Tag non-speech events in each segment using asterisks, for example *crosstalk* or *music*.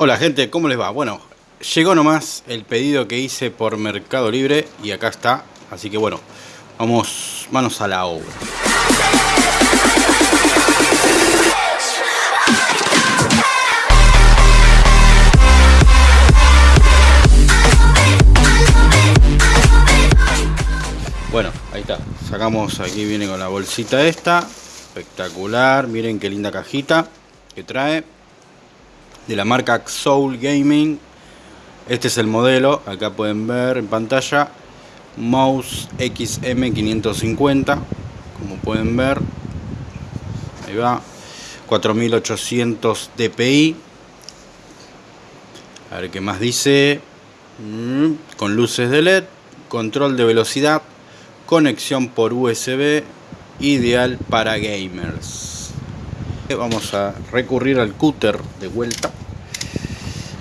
Hola gente, ¿cómo les va? Bueno, llegó nomás el pedido que hice por Mercado Libre y acá está. Así que bueno, vamos manos a la obra. Bueno, ahí está. Sacamos, aquí viene con la bolsita esta. Espectacular. Miren qué linda cajita que trae de la marca Soul Gaming. Este es el modelo, acá pueden ver en pantalla, mouse XM550, como pueden ver, ahí va, 4800 dpi, a ver qué más dice, mm, con luces de LED, control de velocidad, conexión por USB, ideal para gamers. Vamos a recurrir al cúter de vuelta.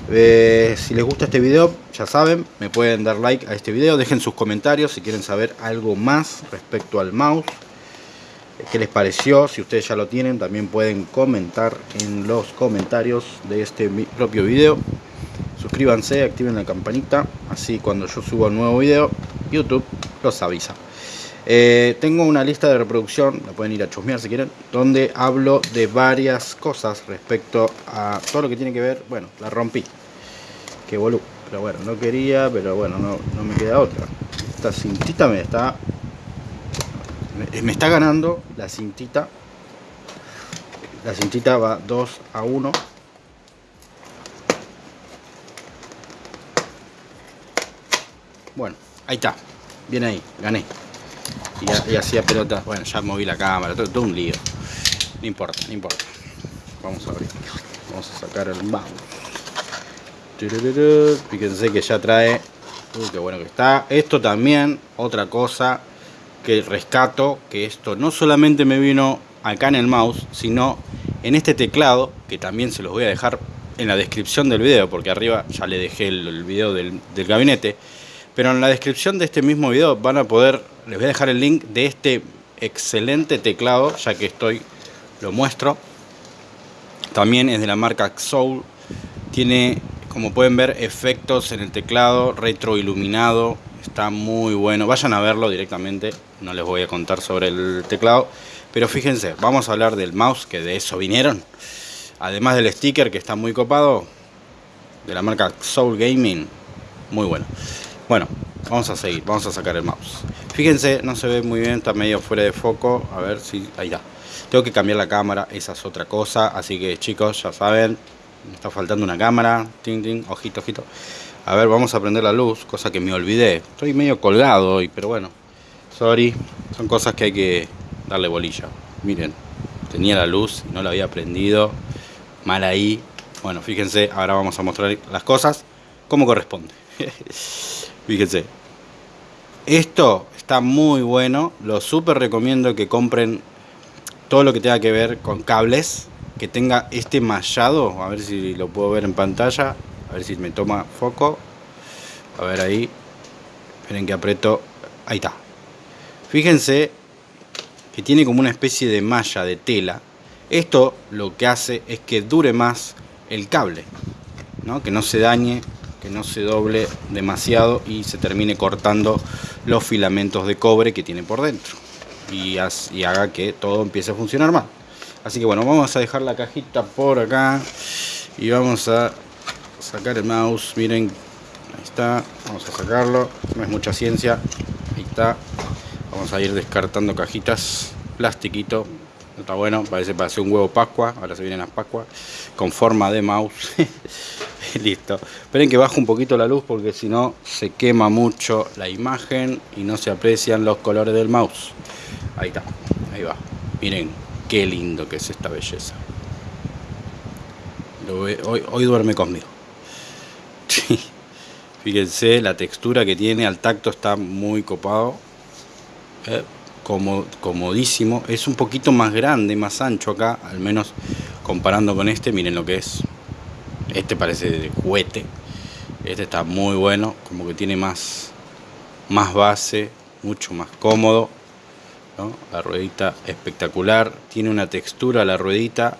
Eh, si les gusta este video, ya saben, me pueden dar like a este video. Dejen sus comentarios si quieren saber algo más respecto al mouse. ¿Qué les pareció? Si ustedes ya lo tienen, también pueden comentar en los comentarios de este propio video. Suscríbanse, activen la campanita, así cuando yo suba un nuevo video, YouTube los avisa. Eh, tengo una lista de reproducción, la pueden ir a chusmear si quieren, donde hablo de varias cosas respecto a todo lo que tiene que ver, bueno, la rompí, que boludo, pero bueno, no quería, pero bueno, no, no me queda otra. Esta cintita me está, me, está ganando la cintita, la cintita va 2 a 1. Bueno, ahí está, bien ahí, gané y, hacía pelotas. Bueno, ya moví la cámara, todo, un lío. No importa, no importa. Vamos a abrir. Vamos a sacar el mouse. Fíjense que ya trae. Uy, qué bueno que está. Esto también, otra cosa que rescato, que esto no solamente me vino acá en el mouse, sino en este teclado, que también se los voy a dejar en la descripción del video, porque arriba ya le dejé el, video del, del gabinete. Pero en la descripción de este mismo video van a poder les voy a dejar el link de este excelente teclado, ya que estoy, lo muestro. También es de la marca Soul. Tiene, como pueden ver, efectos en el teclado, retroiluminado. Está muy bueno. Vayan a verlo directamente. No les voy a contar sobre el teclado. Pero fíjense, vamos a hablar del mouse, que de eso vinieron. Además del sticker, que está muy copado. De la marca Soul Gaming. Muy bueno. Bueno, vamos a seguir. Vamos a sacar el mouse. Fíjense, no se ve muy bien, está medio fuera de foco. A ver si... Ahí está. Tengo que cambiar la cámara, esa es otra cosa. Así que chicos, ya saben, está faltando una cámara. Ting, ting, ojito, ojito. A ver, vamos a prender la luz, cosa que me olvidé. Estoy medio colgado hoy, pero bueno. Sorry, son cosas que hay que darle bolilla. Miren, tenía la luz no la había prendido. Mal ahí. Bueno, fíjense, ahora vamos a mostrar las cosas como corresponde. *laughs* fíjense. Esto está muy bueno. Lo súper recomiendo que compren todo lo que tenga que ver con cables. Que tenga este mallado. A ver si lo puedo ver en pantalla. A ver si me toma foco. A ver ahí. Esperen que aprieto. Ahí está. Fíjense que tiene como una especie de malla de tela. Esto lo que hace es que dure más el cable. ¿no? Que no se dañe que no se doble demasiado y se termine cortando los filamentos de cobre que tiene por dentro y, haga que todo empiece a funcionar mal así que bueno vamos a dejar la cajita por acá y vamos a sacar el mouse. Miren ahí está vamos a sacarlo. No es mucha ciencia. Ahí está. Vamos a ir descartando cajitas. Plastiquito. Está bueno parece para hacer un huevo pascua. Ahora se vienen las pascuas. Con forma de mouse. *laughs* Listo. Esperen que baje un poquito la luz porque si no se quema mucho la imagen y no se aprecian los colores del mouse. Ahí está. Ahí va. Miren qué lindo que es esta belleza. Hoy, duerme conmigo. *laughs* Fíjense la textura que tiene al tacto está muy copado. Eh, como, comodísimo. Es un poquito más grande más ancho acá al menos comparando con este. Miren lo que es. Este parece de juguete. Este está muy bueno, como que tiene más, más base, mucho más cómodo. La ruedita espectacular, tiene una textura la ruedita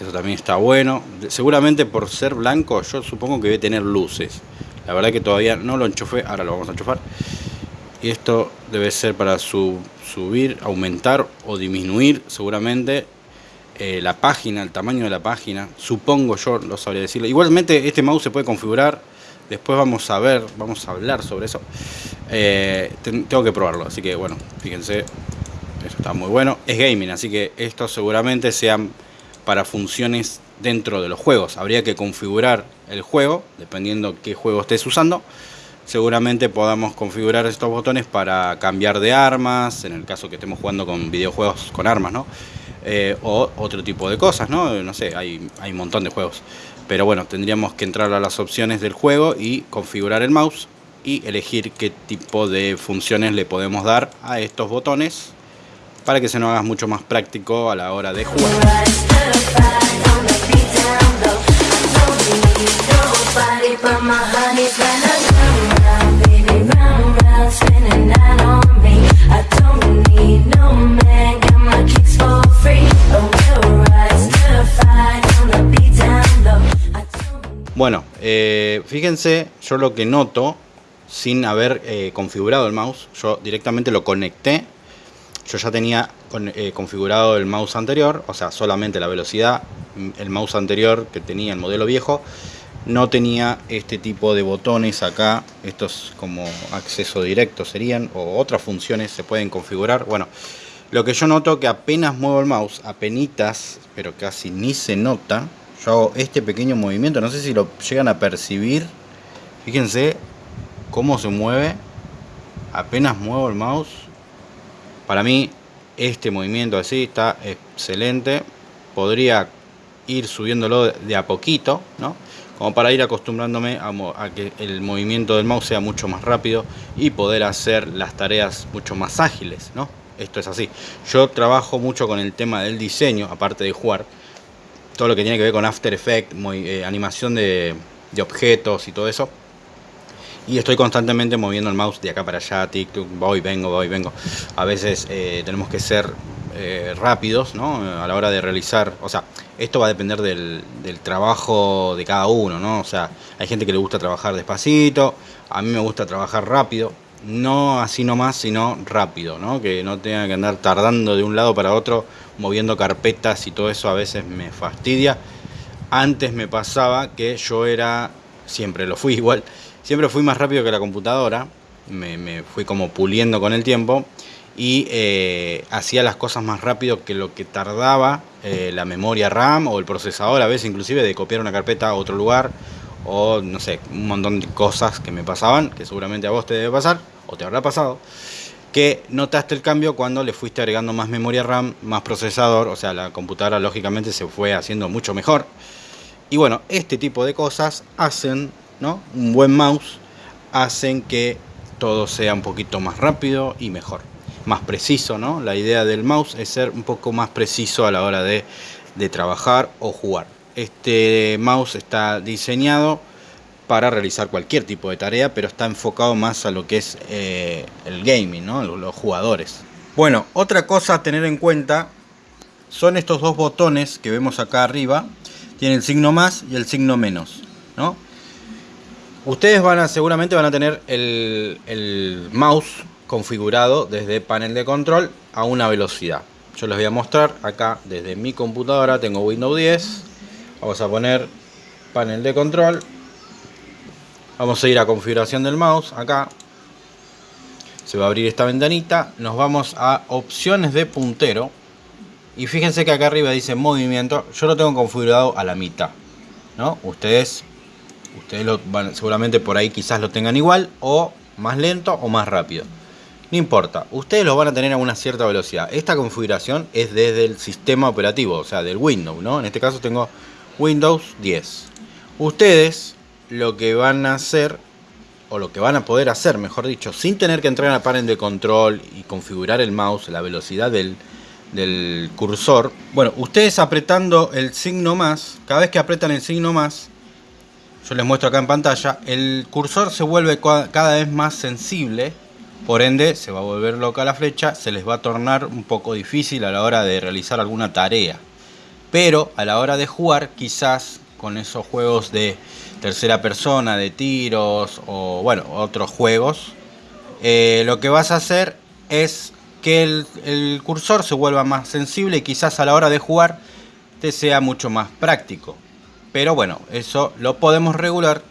Eso también está bueno. Seguramente por ser blanco, yo supongo que debe tener luces. La verdad que todavía no lo enchufé, ahora lo vamos a enchufar. Y esto debe ser para subir, aumentar o disminuir seguramente eh, la página, el tamaño de la página. Supongo yo, lo sabría decirlo. Igualmente este mouse se puede configurar. Después vamos a ver, vamos a hablar sobre eso. Eh, tengo que probarlo, así que bueno, fíjense. Eso está muy bueno. Es gaming, así que esto seguramente sean para funciones dentro de los juegos. Habría que configurar el juego, dependiendo qué juego estés usando. Seguramente podamos configurar estos botones para cambiar de armas, en el caso que estemos jugando con videojuegos con armas, ¿no? Eh, o otro tipo de cosas, ¿no? No sé, hay, hay un montón de juegos. Pero bueno, tendríamos que entrar a las opciones del juego y configurar el mouse y elegir qué tipo de funciones le podemos dar a estos botones para que se nos haga mucho más práctico a la hora de jugar. Bueno, eh, fíjense, yo lo que noto, sin haber eh, configurado el mouse, yo directamente lo conecté yo ya tenía eh, configurado el mouse anterior, o sea, solamente la velocidad. El mouse anterior que tenía el modelo viejo no tenía este tipo de botones acá. Estos como acceso directo serían, o otras funciones se pueden configurar. Bueno, lo que yo noto que apenas muevo el mouse, apenas, pero casi ni se nota. Yo hago este pequeño movimiento, no sé si lo llegan a percibir. Fíjense cómo se mueve. Apenas muevo el mouse para mí este movimiento así está excelente. Podría ir subiéndolo de a poquito, ¿no? Como para ir acostumbrándome a, que el movimiento del mouse sea mucho más rápido y poder hacer las tareas mucho más ágiles, ¿no? Esto es así. Yo trabajo mucho con el tema del diseño, aparte de jugar. Todo lo que tiene que ver con After Effects, eh, animación de objetos y todo eso y estoy constantemente moviendo el mouse de acá para allá, TikTok, voy, vengo, voy, vengo. A veces eh, tenemos que ser eh, rápidos ¿no? a la hora de realizar, o sea, esto va a depender del, trabajo de cada uno, ¿no? O sea, hay gente que le gusta trabajar despacito, a mí me gusta trabajar rápido, no así nomás, sino rápido, ¿no? Que no tenga que andar tardando de un lado para otro, moviendo carpetas y todo eso a veces me fastidia. Antes me pasaba que yo era, siempre lo fui igual, Siempre fui más rápido que la computadora, me, fui como puliendo con el tiempo y eh, hacía las cosas más rápido que lo que tardaba eh, la memoria RAM o el procesador, a veces inclusive de copiar una carpeta a otro lugar o no sé, un montón de cosas que me pasaban, que seguramente a vos te debe pasar o te habrá pasado, que notaste el cambio cuando le fuiste agregando más memoria RAM, más procesador, o sea, la computadora lógicamente se fue haciendo mucho mejor. Y bueno, este tipo de cosas hacen un buen mouse hacen que todo sea un poquito más rápido y mejor, más preciso, ¿no? La idea del mouse es ser un poco más preciso a la hora de, trabajar o jugar. Este mouse está diseñado para realizar cualquier tipo de tarea, pero está enfocado más a lo que es eh, el gaming, ¿no? los jugadores. Bueno, otra cosa a tener en cuenta son estos dos botones que vemos acá arriba. Tiene el signo más y el signo menos, ¿no? Ustedes van a, seguramente van a tener el, mouse configurado desde panel de control a una velocidad. Yo les voy a mostrar acá desde mi computadora, tengo Windows 10. Vamos a poner panel de control. Vamos a ir a configuración del mouse, acá. Se va a abrir esta ventanita. Nos vamos a opciones de puntero. Y fíjense que acá arriba dice movimiento. Yo lo tengo configurado a la mitad. ¿no? Ustedes Ustedes lo van, seguramente por ahí quizás lo tengan igual o más lento o más rápido. No importa, ustedes lo van a tener a una cierta velocidad. Esta configuración es desde el sistema operativo, o sea, del Windows, ¿no? En este caso tengo Windows 10. Ustedes lo que van a hacer, o lo que van a poder hacer, mejor dicho, sin tener que entrar a panel de control y configurar el mouse, la velocidad del, del cursor. Bueno, ustedes apretando el signo más, cada vez que apretan el signo más, yo les muestro acá en pantalla, el cursor se vuelve cada vez más sensible, por ende se va a volver loca la flecha, se les va a tornar un poco difícil a la hora de realizar alguna tarea. Pero a la hora de jugar, quizás con esos juegos de tercera persona, de tiros o bueno, otros juegos, eh, lo que vas a hacer es que el, el, cursor se vuelva más sensible y quizás a la hora de jugar te sea mucho más práctico. Pero bueno, eso lo podemos regular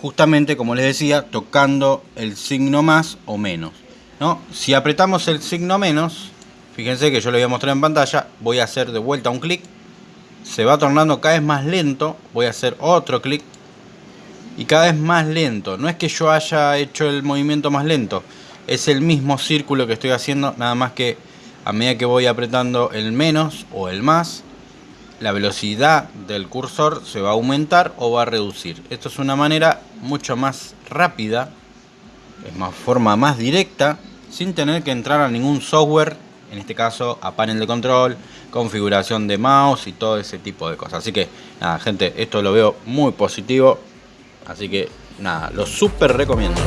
justamente como les decía, tocando el signo más o menos. ¿no? Si apretamos el signo menos, fíjense que yo lo voy a mostrar en pantalla, voy a hacer de vuelta un clic, se va tornando cada vez más lento, voy a hacer otro clic y cada vez más lento. No es que yo haya hecho el movimiento más lento, es el mismo círculo que estoy haciendo, nada más que a medida que voy apretando el menos o el más, la velocidad del cursor se va a aumentar o va a reducir. Esto es una manera mucho más rápida, es más forma más directa, sin tener que entrar a ningún software, en este caso a panel de control, configuración de mouse y todo ese tipo de cosas. Así que nada, gente, esto lo veo muy positivo, así que nada, lo súper recomiendo.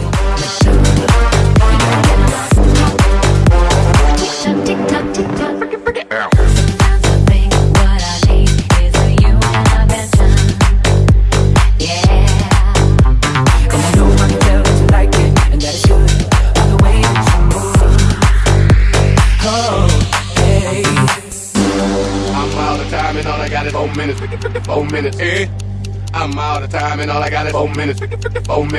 Minutes. Eh? I'm out of time and all I got is four minutes, four minutes.